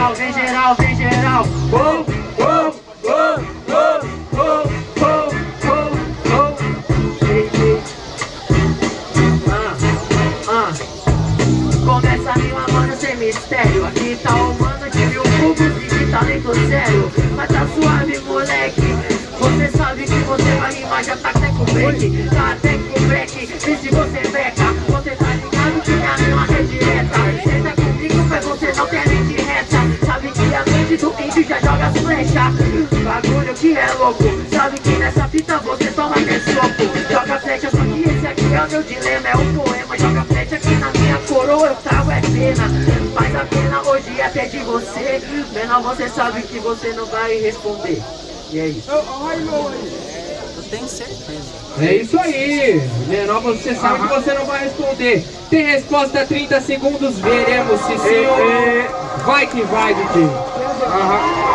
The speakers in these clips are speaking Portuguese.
geral, vem geral, vem geral. Oh, oh, oh, oh, oh, oh. Ei, ei. Ah, ah. Começa a rima, mano, sem mistério Aqui tá o mano de mil cubos e de talento zero Mas tá suave, moleque Você sabe que você vai rimar, já tá até com break Tá até meu dilema É um poema, joga flecha aqui na minha coroa Eu trago é pena Mas a pena hoje é até de você Menor você sabe que você não vai responder E é isso Eu tenho certeza. É isso aí. Menor, você sabe que você não vai responder. Tem resposta 30 segundos, veremos se sim ou não. Vai que vai, DJ. Oh,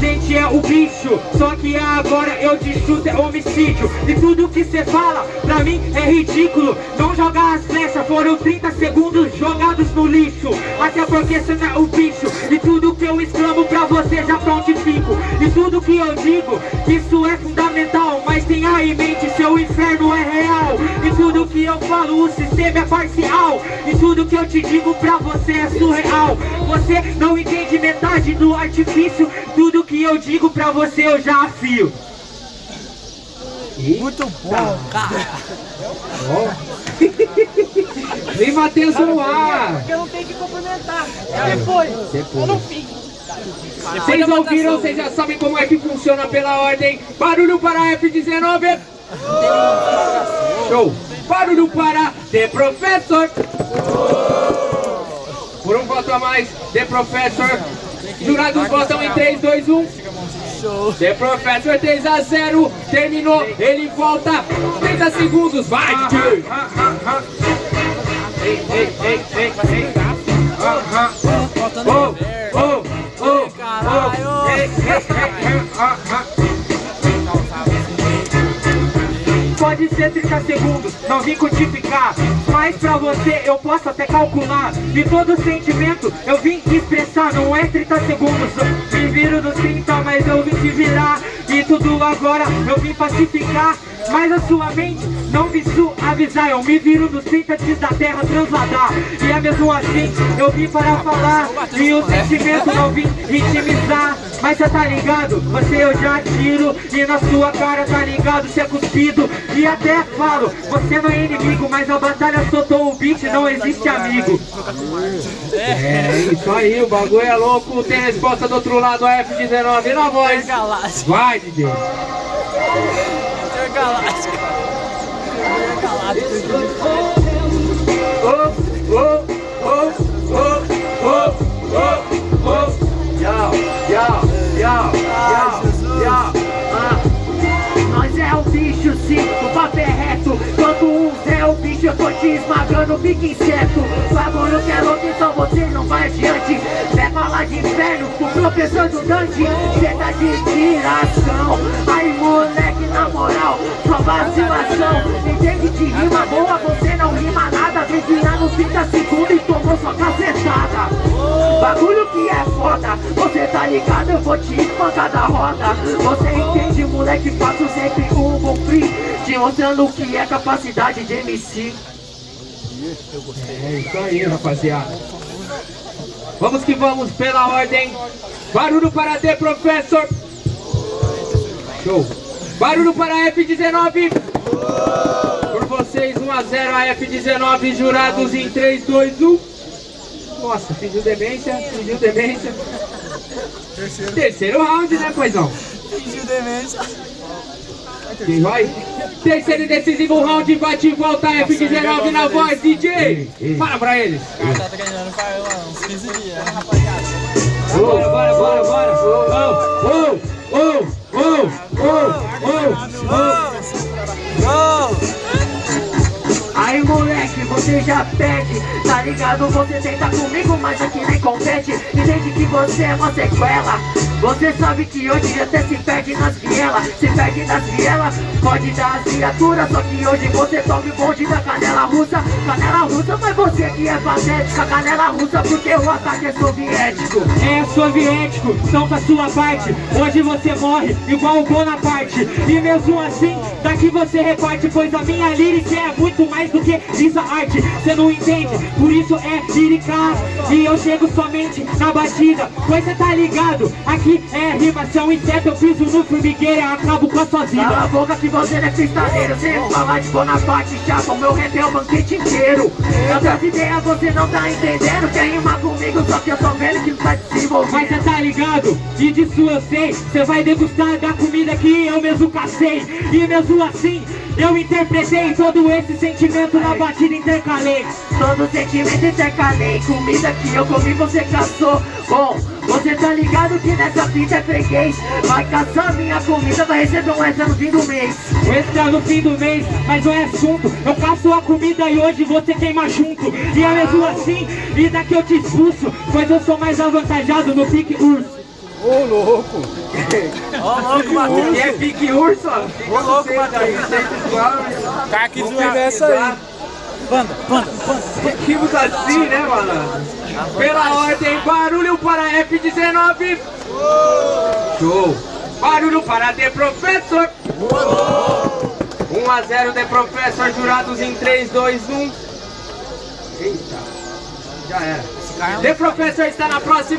gente é o bicho Só que agora eu te chuto é homicídio. E tudo que cê fala, pra mim é ridículo. Não jogar as flechas, foram 30 segundos jogados no lixo. Até porque cê não é o bicho E tudo que eu exclamo pra você já prontifico. E tudo que eu digo, isso é fundamental Mas tenha em mente, seu inferno é que eu falo, o sistema é parcial. E tudo que eu te digo pra você é surreal. Você não entende metade do artifício. Tudo que eu digo pra você eu já afio. Muito bom, cara. Vem Matheus no ar Porque eu não tenho que complementar. Depois. Eu não fico. Vocês ouviram, vocês já sabem como é que funciona pela ordem. Barulho para F19 Show Barulho para The Professor. Por um voto a mais, The Professor. Jurados votam em 3, 2, 1 The Professor 3 a 0 Terminou, ele volta. 30 segundos, vai DJ Ei, ei, ei, ei, ei Ah, ah. Faltando Oh, reverb. oh, oh, Caralho. oh, ei, ei, ei, ei, Pode ser 30 segundos, não vim codificar. Mas pra você eu posso até calcular. De todo sentimento eu vim expressar. Não é 30 segundos, me viro dos 30 Mas eu vim te virar. E tudo agora eu vim pacificar Mas a sua mente não vim suavizar. Eu me viro dos 30 antes da terra transladar. E é mesmo assim eu vim para falar. E o sentimento não vim intimizar. Mas cê tá ligado, você eu já tiro. E na sua cara tá ligado, cê é cuspido. E até falo, você não é inimigo Mas a batalha soltou o beat, não existe amigo. É isso aí, o bagulho é louco. Tem resposta do outro lado, a F19 na voz. Vai, DJ Carla. Te esmagando, fica inseto Bagulho que é louco então você não vai adiante. Vai falar de inferno com o professor do Dante? Cê tá de tiração. Aí moleque na moral, só vacilação. Entende de rima boa, você não rima nada. Vem virar nos 30 segundos e tomou sua cacetada. Bagulho que é foda, você tá ligado, eu vou te espancar da roda. Você entende, moleque, faço sempre um bom free Te mostrando o que é capacidade de MC É isso aí, rapaziada. Vamos que vamos pela ordem. Barulho para D, professor. Show. Barulho para F19. Por vocês, 1 a 0 a F19, jurados em 3, 2, 1. Nossa, fingiu demência, fingiu demência. Terceiro round, né, poisão? Fingiu demência. Quem vai? Terceiro e decisivo round, bate e volta F19 na voz, DJ. Fala pra eles. O cara tá treinando faz uns 15 dias, né, rapaziada? Bora, bora, bora, bora! Oh, oh, oh, oh, oh, oh, oh. Aí moleque, você já perde Tá ligado? Você tenta comigo, mas aqui nem compete Entende que você é uma sequela Você sabe que hoje até se perde nas vielas Se perde nas vielas, pode dar as viaturas Só que hoje você toma o bonde da canela russa. Canela russa, mas você que é patética Canela russa porque o ataque é soviético. É soviético, então da sua parte. Hoje você morre igual o Bonaparte. E mesmo assim, daqui você reparte Pois a minha lírica é muito mais do que isso arte. Cê não entende, por isso é lírica E eu chego somente na batida Pois cê tá ligado, aqui é rima Se é um inseto eu piso no formigueiro acabo com a sua Cala a vida boca que você não é cristaleiro Sem falar de Bonaparte, chapa, o meu rap é o banquete inteiro. Outras ideias você não tá entendendo Quer rimar comigo, só que eu tô vendo que não tá desenvolvendo Mas cê tá ligado, e disso eu sei Cê vai degustar da comida que eu mesmo cacei. E mesmo assim, eu interpretei todo esse sentimento na batida intercalei. Todo sentimento intercalei. Comida que eu comi você caçou. Bom, você tá ligado que nessa fita é freguês. Vai caçar minha comida, vai receber um extra no fim do mês. O extra no fim do mês, mas não é assunto. Eu caço a comida e hoje você queima junto. E é mesmo assim, e daqui eu te expulso Pois eu sou mais avantajado no pique urso Ô, louco, Matheus. E é pique urso, ó Ô, louco, Matheus. Tá aqui zoando essa aí. Panda, panda, panda. Seguimos assim, né, mano? Pela ordem, barulho para F19 Show! Barulho para The Professor 1 a 0 The Professor, jurados em 3, 2, 1 Eita, já era The Professor está na próxima